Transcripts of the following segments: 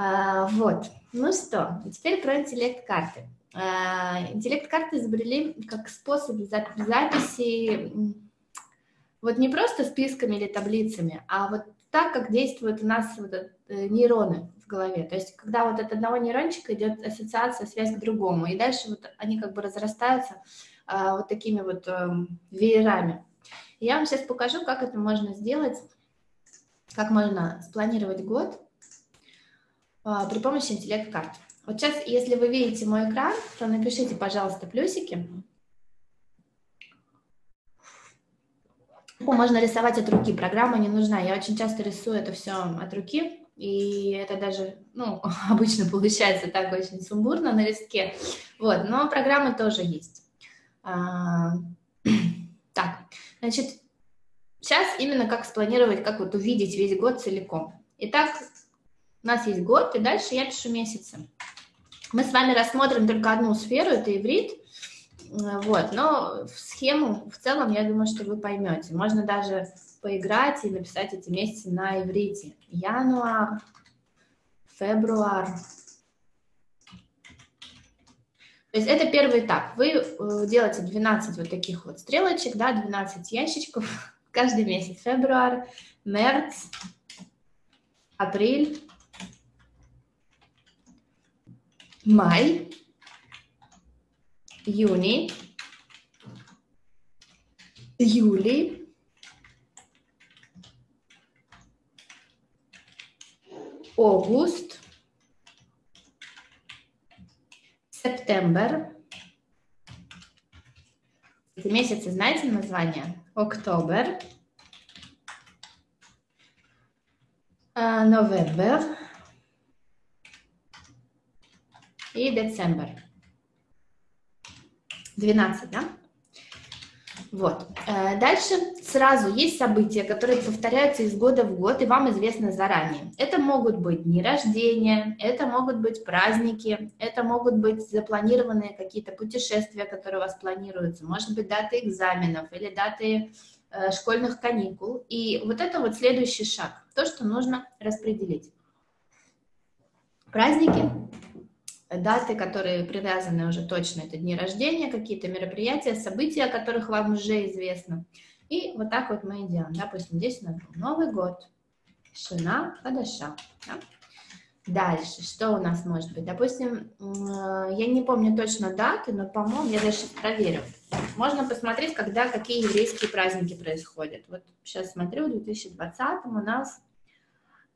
А, вот. Ну что, теперь про интеллект-карты. А, интеллект-карты изобрели как способ записи вот не просто списками или таблицами, а вот так, как действуют у нас вот э, нейроны в голове. То есть, когда вот от одного нейрончика идет ассоциация, связь к другому, и дальше вот они как бы разрастаются а, вот такими вот а, веерами. Я вам сейчас покажу, как это можно сделать, как можно спланировать год при помощи интеллект-карт. Вот сейчас, если вы видите мой экран, то напишите, пожалуйста, плюсики. Можно рисовать от руки, программа не нужна. Я очень часто рисую это все от руки, и это даже, ну, обычно получается так очень сумбурно на листке. Вот, но программы тоже есть. А, так, значит, сейчас именно как спланировать, как вот увидеть весь год целиком. Итак, у нас есть год, и дальше я пишу месяцы. Мы с вами рассмотрим только одну сферу, это иврит, вот, но в схему в целом, я думаю, что вы поймете. Можно даже поиграть и написать эти месяцы на иврите. Януар, февруар. То есть это первый этап. Вы э, делаете 12 вот таких вот стрелочек, да, 12 ящичков каждый месяц. Февруар, мерц, апрель, май, июни, июли, август, сентябрь. Эти месяцы знаете название? Октобер, новембер, и декабрь. 12, да? Вот. Э, дальше сразу есть события, которые повторяются из года в год, и вам известно заранее. Это могут быть дни рождения, это могут быть праздники, это могут быть запланированные какие-то путешествия, которые у вас планируются, может быть, даты экзаменов или даты э, школьных каникул. И вот это вот следующий шаг, то, что нужно распределить. Праздники даты, которые привязаны уже точно, это дни рождения, какие-то мероприятия, события, о которых вам уже известно. И вот так вот мы и делаем. Допустим, здесь у нас Новый год, Шина Хадаша. Да? Дальше, что у нас может быть? Допустим, я не помню точно даты, но, по-моему, я даже проверю. Можно посмотреть, когда какие еврейские праздники происходят. Вот сейчас смотрю, в 2020 у нас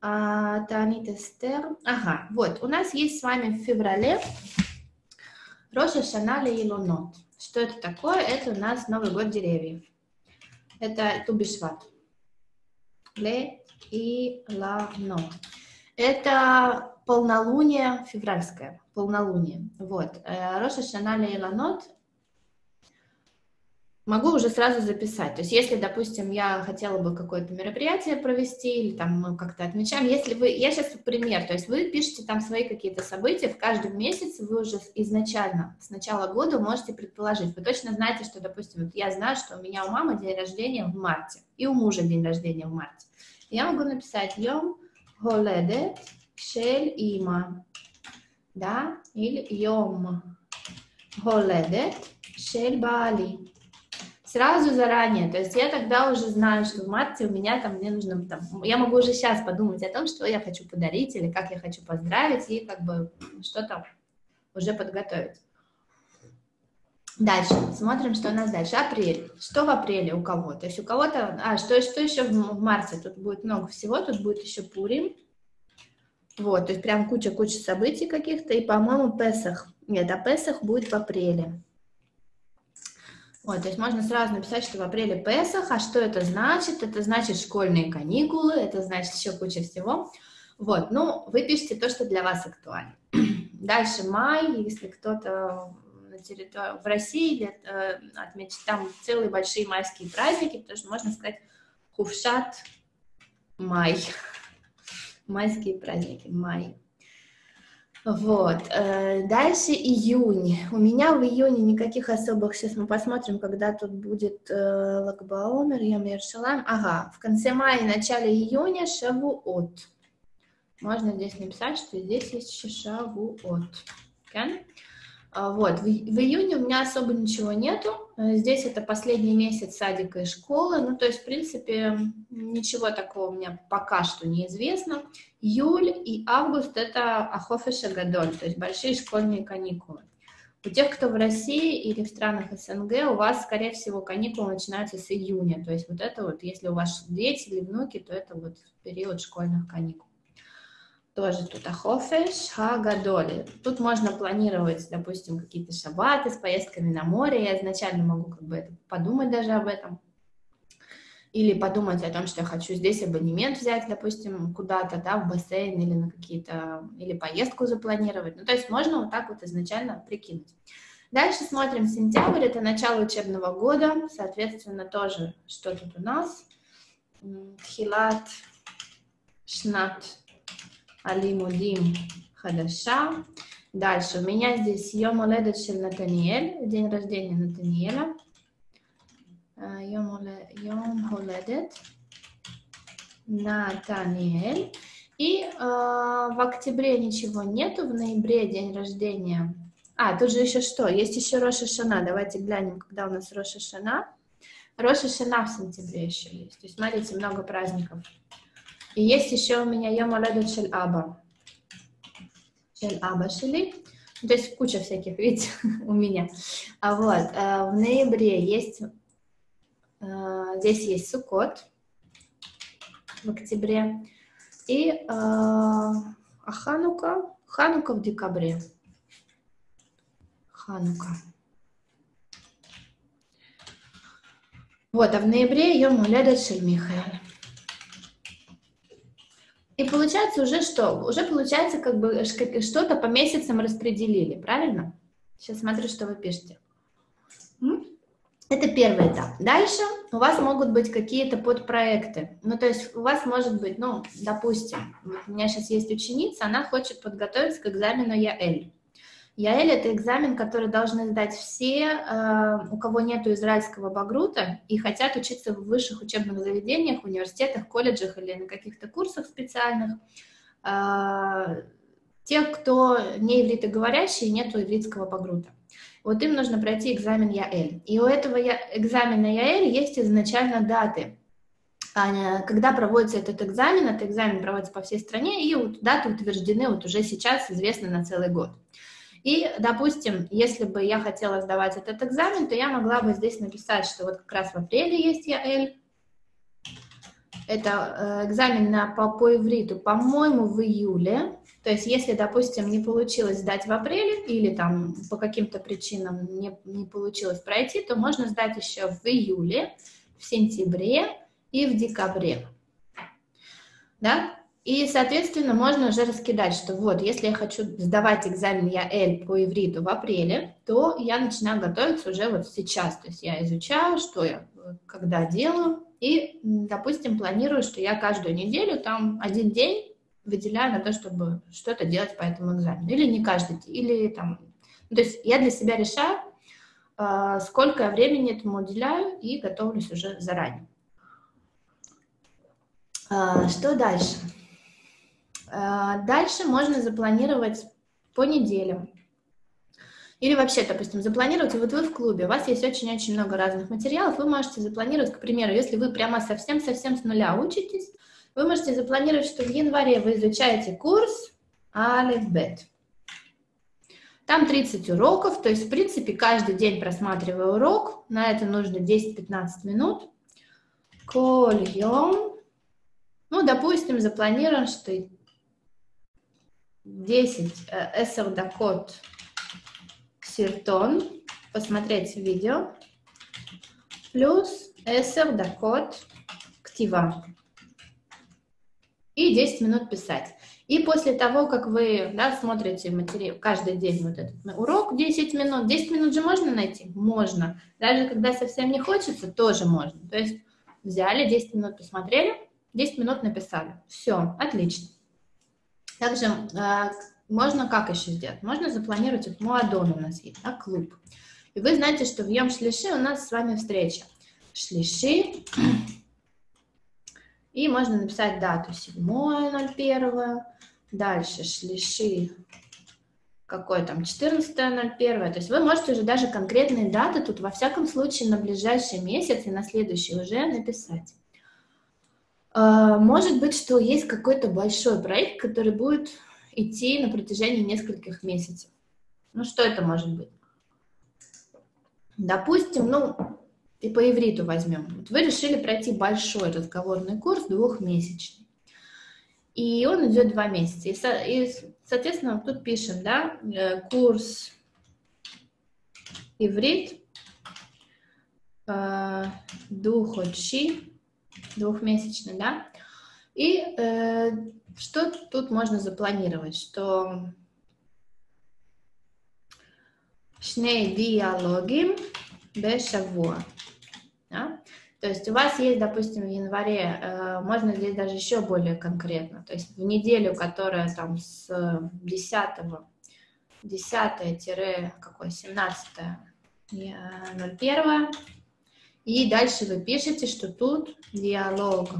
а, Танит Эстер. Ага, вот, у нас есть с вами в феврале Роша Шаналя и Лунот. Что это такое? Это у нас Новый год деревьев. Это Тубишват. Ле и Ланот. Это полнолуние февральское, полнолуние. Вот. Э, Роша Шаналя и Ланот могу уже сразу записать. То есть если, допустим, я хотела бы какое-то мероприятие провести или там мы как-то отмечаем, если вы, я сейчас пример, то есть вы пишете там свои какие-то события, в каждом месяце вы уже изначально, с начала года можете предположить. Вы точно знаете, что, допустим, вот я знаю, что у меня у мамы день рождения в марте, и у мужа день рождения в марте. Я могу написать «Йом голедет шель има», да, или «Йом голедет шель баали», сразу заранее. То есть я тогда уже знаю, что в марте у меня там, мне нужно, там, я могу уже сейчас подумать о том, что я хочу подарить или как я хочу поздравить, и как бы что-то уже подготовить. Дальше, смотрим, что у нас дальше. Апрель. Что в апреле у кого? То есть у кого-то... А, что, что еще в марте? Тут будет много всего, тут будет еще Пурим. Вот, то есть прям куча-куча событий каких-то. И, по-моему, Песах. Нет, а Песах будет в апреле. Вот, то есть можно сразу написать, что в апреле Песах, а что это значит? Это значит школьные каникулы, это значит еще куча всего. Вот, ну, вы пишете то, что для вас актуально. Дальше май, если кто-то на территории в России э, отметит там целые большие майские праздники, потому что можно сказать Хувшат май. Майские праздники, май. Вот. Э, дальше июнь. У меня в июне никаких особых, сейчас мы посмотрим, когда тут будет э, Лагбаомер, Ямир Шалам. Ага, в конце мая и начале июня Шавуот. можно здесь написать, что здесь есть шишавуот. Okay? А, вот, в, в июне у меня особо ничего нету. Э, здесь это последний месяц садика и школы. Ну, то есть, в принципе, ничего такого у меня пока что неизвестно. Июль и август — это ахофеша гадоль, то есть большие школьные каникулы. У тех, кто в России или в странах СНГ, у вас, скорее всего, каникулы начинаются с июня. То есть вот это вот, если у вас дети или внуки, то это вот период школьных каникул тоже тут ахофеш, хагадоли. Тут можно планировать, допустим, какие-то шабаты с поездками на море. Я изначально могу как бы это, подумать даже об этом. Или подумать о том, что я хочу здесь абонемент взять, допустим, куда-то, да, в бассейн или на какие-то, или поездку запланировать. Ну, то есть можно вот так вот изначально прикинуть. Дальше смотрим сентябрь, это начало учебного года, соответственно, тоже что тут у нас. Хилат, шнат, Алимудим Хадаша. Дальше у меня здесь Йом Оледет Шель Натаниэль, день рождения Натаниэля. Йом Оледет Натаниэль. И э, в октябре ничего нету, в ноябре день рождения. А, тут же еще что? Есть еще Роша Шана. Давайте глянем, когда у нас Роша Шана. Роша Шана в сентябре еще есть. То есть, смотрите, много праздников. И есть еще у меня Йом Оледет Шель Аба. Шель Аба Шели. Ну, то есть куча всяких, видите, у меня. А вот, э, в ноябре есть, э, здесь есть Сукот в октябре. И э, а Ханука, Ханука в декабре. Ханука. Вот, а в ноябре Йом Оледет Шель Михаэль. И получается уже что? Уже получается как бы что-то по месяцам распределили, правильно? Сейчас смотрю, что вы пишете. Это первый этап. Дальше у вас могут быть какие-то подпроекты. Ну, то есть у вас может быть, ну, допустим, вот у меня сейчас есть ученица, она хочет подготовиться к экзамену ЯЭЛь. ЯЭЛь – это экзамен, который должны сдать все, э, у кого нет израильского багрута и хотят учиться в высших учебных заведениях, университетах, колледжах или на каких-то курсах специальных. Э, те, кто не ивритоговорящие, нет ивритского багрута. Вот им нужно пройти экзамен ЯЭЛь. И у этого экзамена ЯЭЛь есть изначально даты а, когда проводится этот экзамен, этот экзамен проводится по всей стране, и даты утверждены вот уже сейчас, известны на целый год. И, допустим, если бы я хотела сдавать этот экзамен, то я могла бы здесь написать, что вот как раз в апреле есть ЯЭЛ. Это э, экзамен на, по, по ивриту, по-моему, в июле. То есть, если, допустим, не получилось сдать в апреле или там по каким-то причинам не, не получилось пройти, то можно сдать еще в июле, в сентябре и в декабре. Да? И, соответственно, можно уже раскидать, что вот, если я хочу сдавать экзамен ЯЭЛ по ивриту в апреле, то я начинаю готовиться уже вот сейчас. То есть я изучаю, что я когда делаю, и, допустим, планирую, что я каждую неделю там один день выделяю на то, чтобы что-то делать по этому экзамену. Или не каждый или там... Ну, то есть я для себя решаю, а, сколько я времени этому уделяю, и готовлюсь уже заранее. А, что дальше? А, дальше можно запланировать по неделям. Или вообще, допустим, запланировать, вот вы в клубе, у вас есть очень-очень много разных материалов, вы можете запланировать, к примеру, если вы прямо совсем-совсем с нуля учитесь, вы можете запланировать, что в январе вы изучаете курс Алифбет. Там 30 уроков, то есть, в принципе, каждый день просматривая урок, на это нужно 10-15 минут. Кольем. Ну, допустим, запланируем, что 10 эсер дакот сертон, посмотреть видео, плюс эсер дакот ктива. И 10 минут писать. И после того, как вы да, смотрите материал, каждый день вот этот урок, 10 минут, 10 минут же можно найти? Можно. Даже когда совсем не хочется, тоже можно. То есть взяли, 10 минут посмотрели, 10 минут написали. Все, отлично. Также э, можно как еще сделать? Можно запланировать, вот Муадон у нас есть, да, клуб. И вы знаете, что в Йом Шлиши у нас с вами встреча. Шлиши. И можно написать дату 7.01, Дальше шлиши какой там, 14.01, то есть вы можете уже даже конкретные даты тут во всяком случае на ближайший месяц и на следующий уже написать. А, может быть, что есть какой-то большой проект, который будет идти на протяжении нескольких месяцев. Ну, что это может быть? Допустим, ну, и по ивриту возьмем. Вот вы решили пройти большой разговорный курс двухмесячный. И он идет два месяца. И, и соответственно, тут пишем, да, э, курс иврит э, духочи, двухмесячный, да. И э, что тут можно запланировать? Что шней диалоги бешавуа. Да? То есть у вас есть, допустим, в январе, э, можно здесь даже еще более конкретно, то есть в неделю, которая там с 10 10 какой 17 01 и дальше вы пишете, что тут диалог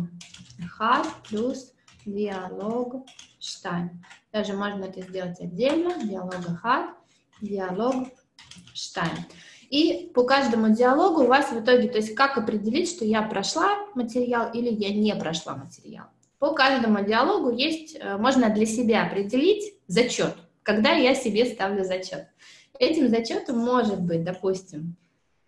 хат плюс диалог штайн. Даже можно это сделать отдельно, диалог хат, диалог штайн. И по каждому диалогу у вас в итоге, то есть как определить, что я прошла материал или я не прошла материал. По каждому диалогу есть, э, можно для себя определить зачет, когда я себе ставлю зачет. Этим зачетом может быть, допустим,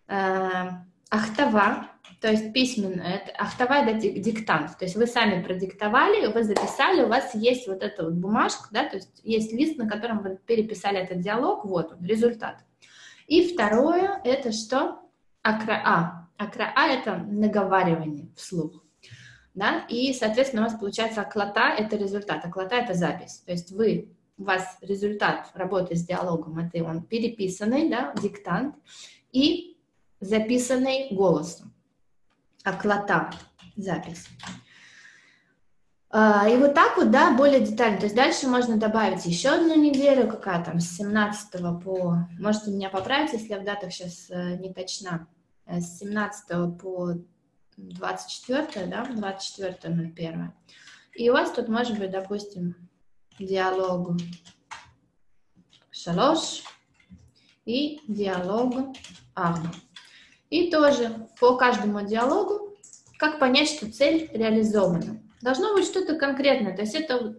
э, ахтава, то есть письменно, это, ахтава это диктант, то есть вы сами продиктовали, вы записали, у вас есть вот эта вот бумажка, да, то есть есть лист, на котором вы переписали этот диалог, вот он, результат. И второе, это что? Акраа. Акраа – это наговаривание вслух. Да? И, соответственно, у вас получается аклата – это результат, аклата – это запись. То есть вы, у вас результат работы с диалогом – это он переписанный, да, диктант, и записанный голосом. Аклата – запись. А, и вот так вот, да, более детально. То есть дальше можно добавить еще одну неделю, какая там, с 17 по... Можете меня поправить, если я в датах сейчас э, не точна. Э, с 17 по 24, да, 24.01. И у вас тут может быть, допустим, диалог шалош и диалог арба. И тоже по каждому диалогу, как понять, что цель реализована. Должно быть что-то конкретное. То есть это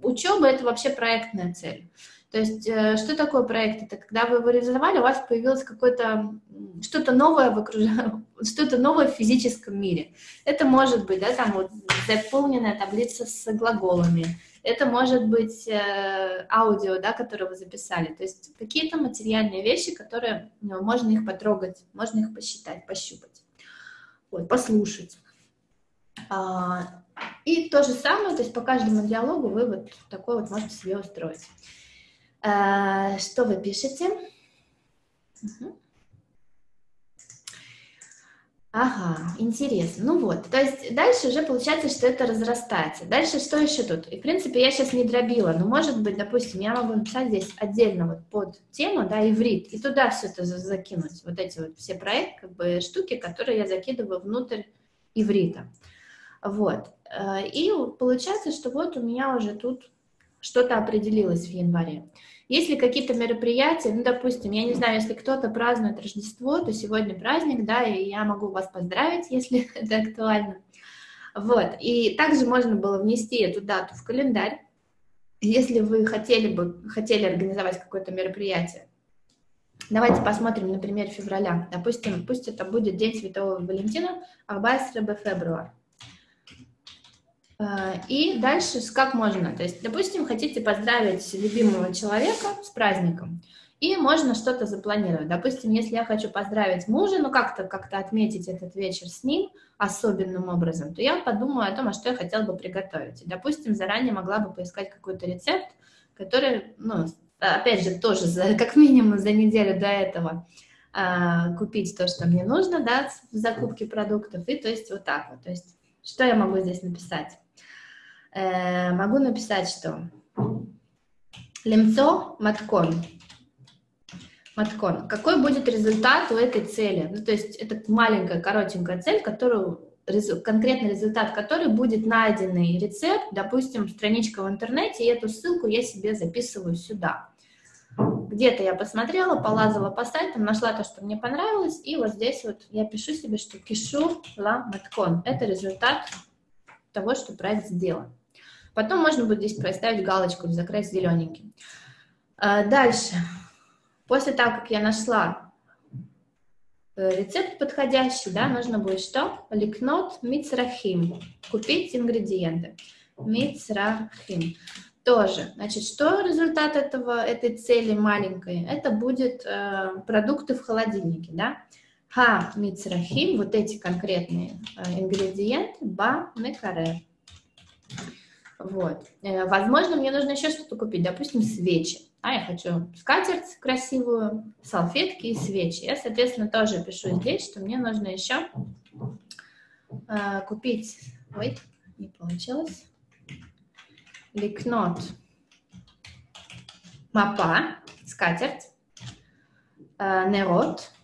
учеба – это вообще проектная цель. То есть э, что такое проект? Это когда вы его реализовали, у вас появилось какое-то что-то новое в окружении, что-то новое в физическом мире. Это может быть, да, там вот заполненная таблица с глаголами. Это может быть э, аудио, да, которое вы записали. То есть какие-то материальные вещи, которые ну, можно их потрогать, можно их посчитать, пощупать, вот, послушать. А, и то же самое, то есть по каждому диалогу вы вот такой вот можете себе устроить. А, что вы пишете? Угу. Ага, интересно. Ну вот, то есть дальше уже получается, что это разрастается. Дальше что еще тут? И, в принципе, я сейчас не дробила, но, может быть, допустим, я могу написать здесь отдельно вот под тему, да, иврит, и туда все это закинуть, вот эти вот все проекты, как бы штуки, которые я закидываю внутрь иврита. Вот. Э, и получается, что вот у меня уже тут что-то определилось в январе. Если какие-то мероприятия, ну, допустим, я не знаю, если кто-то празднует Рождество, то сегодня праздник, да, и я могу вас поздравить, если это актуально. Вот, и также можно было внести эту дату в календарь, если вы хотели бы, хотели организовать какое-то мероприятие. Давайте посмотрим, например, февраля. Допустим, пусть это будет День Святого Валентина, 14 февраля. Э, и дальше как можно? То есть, допустим, хотите поздравить любимого человека с праздником, и можно что-то запланировать. Допустим, если я хочу поздравить мужа, ну как-то как отметить этот вечер с ним особенным образом, то я подумаю о том, а что я хотела бы приготовить. И, допустим, заранее могла бы поискать какой-то рецепт, который, ну, опять же, тоже за, как минимум за неделю до этого а, купить то, что мне нужно, да, в закупке продуктов, и то есть вот так вот. То есть что я могу здесь написать? Э, могу написать, что лемцо маткон. Маткон. Какой будет результат у этой цели? Ну, то есть это маленькая, коротенькая цель, которую конкретный результат который будет найденный рецепт, допустим, страничка в интернете, и эту ссылку я себе записываю сюда. Где-то я посмотрела, полазала по сайтам, нашла то, что мне понравилось, и вот здесь вот я пишу себе, что кишу ла маткон. Это результат того, что проект сделан. Потом можно будет здесь поставить галочку, закрыть зелененьким. А, дальше. После того, как я нашла э, рецепт подходящий, да, нужно будет что? Ликнот мицрахим. Купить ингредиенты. Мицрахим. Тоже. Значит, что результат этого, этой цели маленькой? Это будет э, продукты в холодильнике, да? Ха мицрахим, вот эти конкретные э, ингредиенты, ба мекарер. Вот. Э, возможно, мне нужно еще что-то купить, допустим, свечи. А я хочу скатерть красивую, салфетки и свечи. Я, соответственно, тоже пишу здесь, что мне нужно еще э, купить... Ой, не получилось. Ликнот. Мапа, скатерть. Э,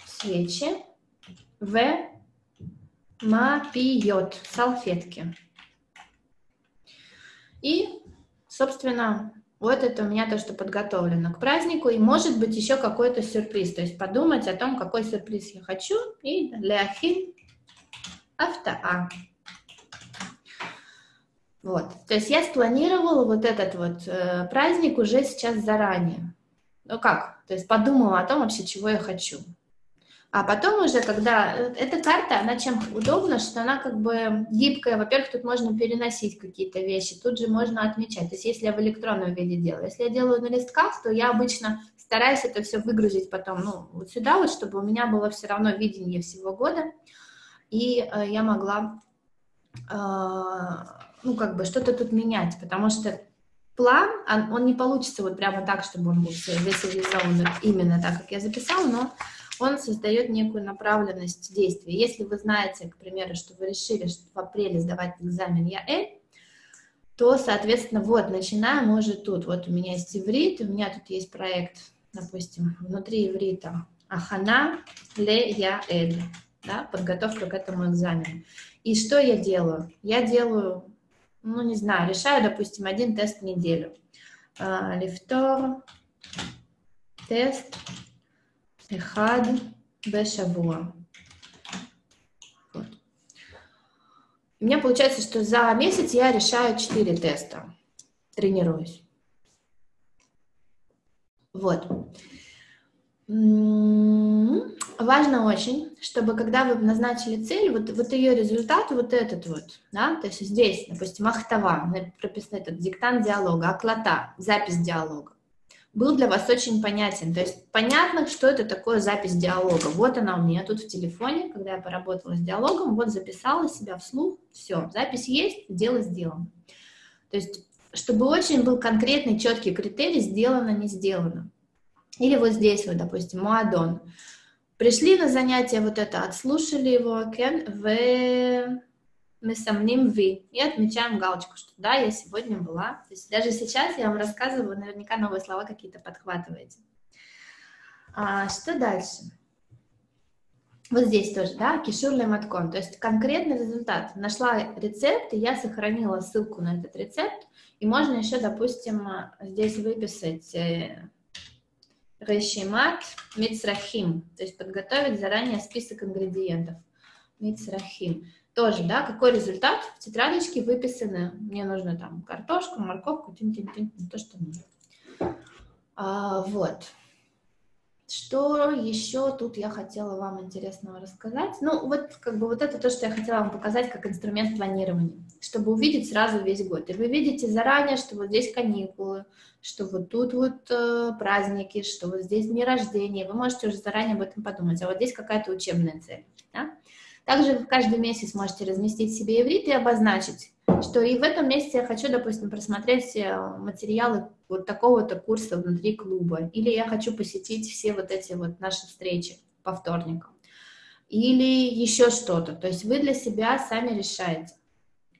свечи. В. Мапиот, салфетки. И, собственно, вот это у меня то, что подготовлено к празднику, и может быть еще какой-то сюрприз, то есть подумать о том, какой сюрприз я хочу, и для хин автоа. Вот, то есть я спланировала вот этот вот э, праздник уже сейчас заранее. Ну как, то есть подумала о том вообще, чего я хочу. А потом уже, когда... Э, эта карта, она чем удобна, что она как бы гибкая. Во-первых, тут можно переносить какие-то вещи, тут же можно отмечать. То есть если я в электронном виде делаю. Если я делаю на листках, то я обычно стараюсь это все выгрузить потом, ну, вот сюда вот, чтобы у меня было все равно видение всего года. И э, я могла, э, ну, как бы что-то тут менять, потому что план, он, он не получится вот прямо так, чтобы он был весь реализован именно так, как я записала, но он создает некую направленность действия. Если вы знаете, к примеру, что вы решили что в апреле сдавать экзамен ЯЭ, то, соответственно, вот, начинаем уже тут. Вот у меня есть иврит, у меня тут есть проект, допустим, внутри иврита Ахана ле Яэль, да, подготовка к этому экзамену. И что я делаю? Я делаю, ну, не знаю, решаю, допустим, один тест в неделю. А, лифтор, тест, אחד בשבוע. Вот. У меня получается, что за месяц я решаю 4 теста, тренируюсь. Вот. М-м-м. Важно очень, чтобы когда вы назначили цель, вот, вот ее результат, вот этот вот, да, то есть здесь, допустим, ахтава, прописано этот диктант диалога, аклата, запись диалога был для вас очень понятен. То есть понятно, что это такое запись диалога. Вот она у меня тут в телефоне, когда я поработала с диалогом, вот записала себя вслух, все, запись есть, дело сделано. То есть чтобы очень был конкретный, четкий критерий, сделано, не сделано. Или вот здесь вот, допустим, Муадон. Пришли на занятие вот это, отслушали его, кен в мы сомним вы и отмечаем галочку, что да, я сегодня была. То есть даже сейчас я вам рассказываю, наверняка новые слова какие-то подхватываете. А, что дальше? Вот здесь тоже, да, кишур маткон, то есть конкретный результат. Нашла рецепт, и я сохранила ссылку на этот рецепт, и можно еще, допустим, здесь выписать э, решимат мицрахим, то есть подготовить заранее список ингредиентов. Мицрахим тоже, да, какой результат в тетрадочке выписаны. Мне нужно там картошку, морковку, тин -тин -тин, то, что нужно. А, вот. Что еще тут я хотела вам интересного рассказать? Ну, вот как бы вот это то, что я хотела вам показать как инструмент планирования, чтобы увидеть сразу весь год. И вы видите заранее, что вот здесь каникулы, что вот тут вот э, праздники, что вот здесь дни рождения. Вы можете уже заранее об этом подумать. А вот здесь какая-то учебная цель. Также вы каждый месяц можете разместить себе иврит и обозначить, что и в этом месяце я хочу, допустим, просмотреть э, материалы вот такого-то курса внутри клуба, или я хочу посетить все вот эти вот наши встречи по вторникам, или еще что-то. То есть вы для себя сами решаете,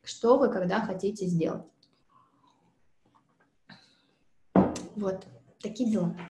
что вы когда хотите сделать. Вот, такие дела.